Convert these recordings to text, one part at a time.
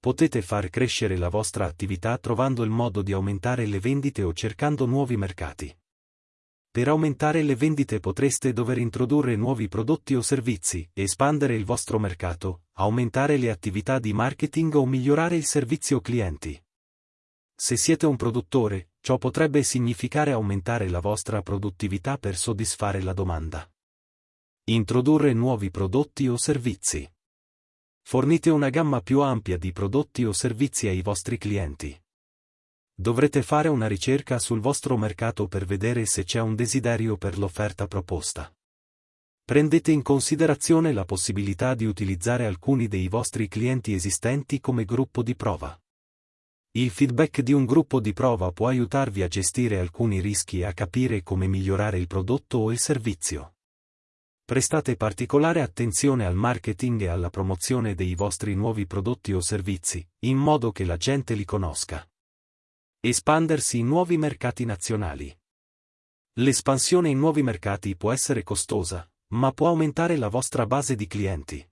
Potete far crescere la vostra attività trovando il modo di aumentare le vendite o cercando nuovi mercati. Per aumentare le vendite potreste dover introdurre nuovi prodotti o servizi, espandere il vostro mercato, aumentare le attività di marketing o migliorare il servizio clienti. Se siete un produttore, ciò potrebbe significare aumentare la vostra produttività per soddisfare la domanda. Introdurre nuovi prodotti o servizi. Fornite una gamma più ampia di prodotti o servizi ai vostri clienti. Dovrete fare una ricerca sul vostro mercato per vedere se c'è un desiderio per l'offerta proposta. Prendete in considerazione la possibilità di utilizzare alcuni dei vostri clienti esistenti come gruppo di prova. Il feedback di un gruppo di prova può aiutarvi a gestire alcuni rischi e a capire come migliorare il prodotto o il servizio prestate particolare attenzione al marketing e alla promozione dei vostri nuovi prodotti o servizi, in modo che la gente li conosca. Espandersi in nuovi mercati nazionali. L'espansione in nuovi mercati può essere costosa, ma può aumentare la vostra base di clienti.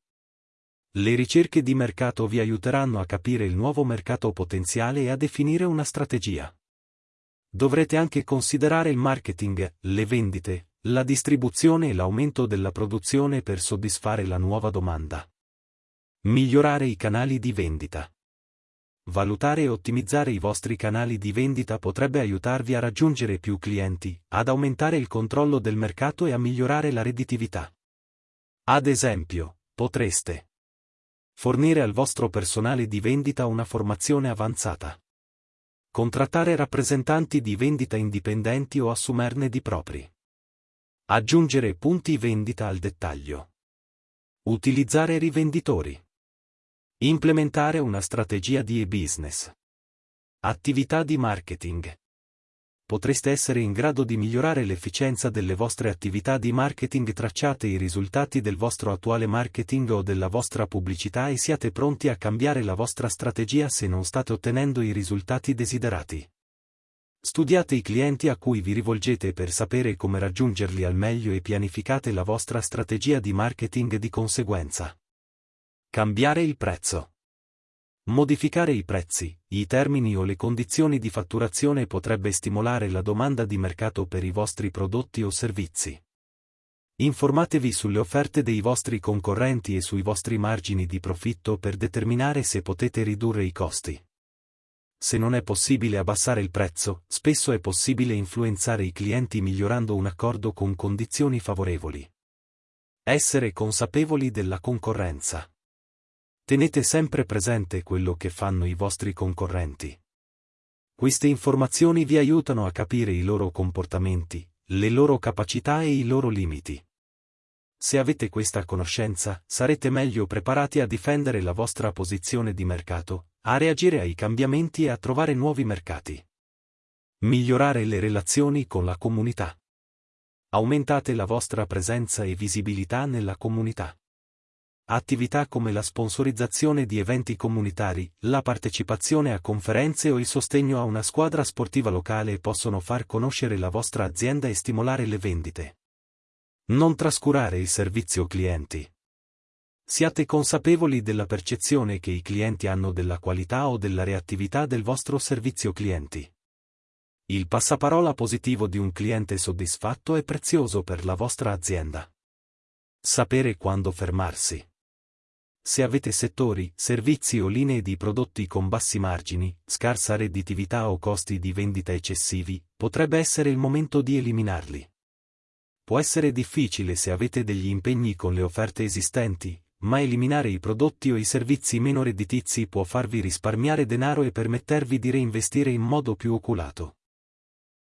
Le ricerche di mercato vi aiuteranno a capire il nuovo mercato potenziale e a definire una strategia. Dovrete anche considerare il marketing, le vendite, la distribuzione e l'aumento della produzione per soddisfare la nuova domanda. Migliorare i canali di vendita. Valutare e ottimizzare i vostri canali di vendita potrebbe aiutarvi a raggiungere più clienti, ad aumentare il controllo del mercato e a migliorare la redditività. Ad esempio, potreste fornire al vostro personale di vendita una formazione avanzata. Contrattare rappresentanti di vendita indipendenti o assumerne di propri. Aggiungere punti vendita al dettaglio. Utilizzare rivenditori. Implementare una strategia di e-business. Attività di marketing. Potreste essere in grado di migliorare l'efficienza delle vostre attività di marketing tracciate i risultati del vostro attuale marketing o della vostra pubblicità e siate pronti a cambiare la vostra strategia se non state ottenendo i risultati desiderati. Studiate i clienti a cui vi rivolgete per sapere come raggiungerli al meglio e pianificate la vostra strategia di marketing di conseguenza. Cambiare il prezzo. Modificare i prezzi, i termini o le condizioni di fatturazione potrebbe stimolare la domanda di mercato per i vostri prodotti o servizi. Informatevi sulle offerte dei vostri concorrenti e sui vostri margini di profitto per determinare se potete ridurre i costi. Se non è possibile abbassare il prezzo, spesso è possibile influenzare i clienti migliorando un accordo con condizioni favorevoli. Essere consapevoli della concorrenza. Tenete sempre presente quello che fanno i vostri concorrenti. Queste informazioni vi aiutano a capire i loro comportamenti, le loro capacità e i loro limiti. Se avete questa conoscenza, sarete meglio preparati a difendere la vostra posizione di mercato, a reagire ai cambiamenti e a trovare nuovi mercati. Migliorare le relazioni con la comunità. Aumentate la vostra presenza e visibilità nella comunità. Attività come la sponsorizzazione di eventi comunitari, la partecipazione a conferenze o il sostegno a una squadra sportiva locale possono far conoscere la vostra azienda e stimolare le vendite. Non trascurare il servizio clienti. Siate consapevoli della percezione che i clienti hanno della qualità o della reattività del vostro servizio clienti. Il passaparola positivo di un cliente soddisfatto è prezioso per la vostra azienda. Sapere quando fermarsi. Se avete settori, servizi o linee di prodotti con bassi margini, scarsa redditività o costi di vendita eccessivi, potrebbe essere il momento di eliminarli. Può essere difficile se avete degli impegni con le offerte esistenti, ma eliminare i prodotti o i servizi meno redditizi può farvi risparmiare denaro e permettervi di reinvestire in modo più oculato.